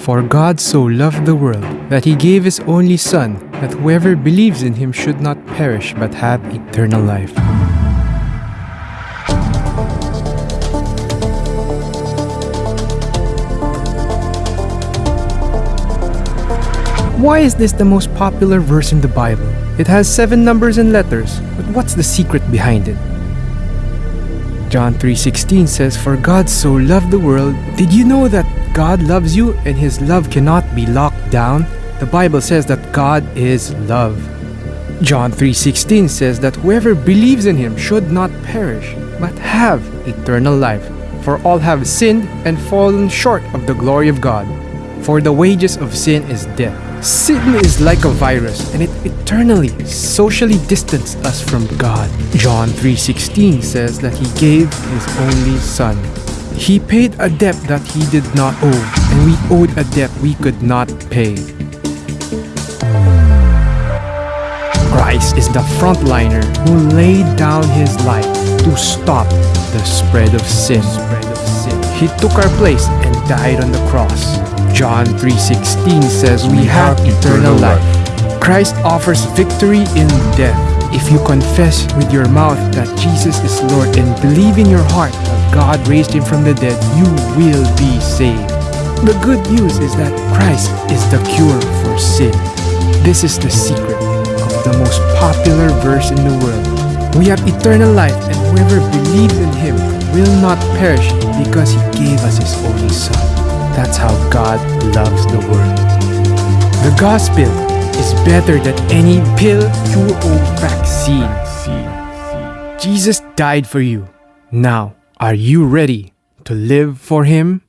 For God so loved the world that he gave his only Son, that whoever believes in him should not perish but have eternal life. Why is this the most popular verse in the Bible? It has seven numbers and letters, but what's the secret behind it? John 3:16 says, "For God so loved the world." Did you know that God loves you and his love cannot be locked down? The Bible says that God is love. John 3:16 says that whoever believes in him should not perish, but have eternal life. For all have sinned and fallen short of the glory of God. For the wages of sin is death. Sin is like a virus and it eternally socially distanced us from God. John 3:16 says that he gave his only son. He paid a debt that he did not owe and we owed a debt we could not pay. Christ is the frontliner who laid down his life to stop the spread of sin. He took our place and died on the cross. John 3:16 says we have eternal life. Christ offers victory in death. If you confess with your mouth that Jesus is Lord and believe in your heart that God raised him from the dead, you will be saved. The good news is that Christ is the cure for sin. This is the secret of the most popular verse in the world. We have eternal life and whoever believes in him will not perish because he gave us his only son. That's how God loves the world. The gospel is better than any pill, cure, or vaccine. Jesus died for you. Now, are you ready to live for Him?